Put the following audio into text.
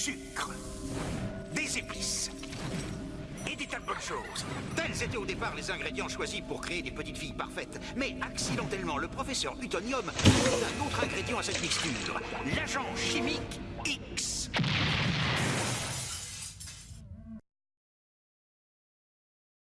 sucre, des épices et des tas de bonnes choses. Tels étaient au départ les ingrédients choisis pour créer des petites filles parfaites. Mais accidentellement, le professeur Utonium ajoute un autre ingrédient à cette mixture, l'agent chimique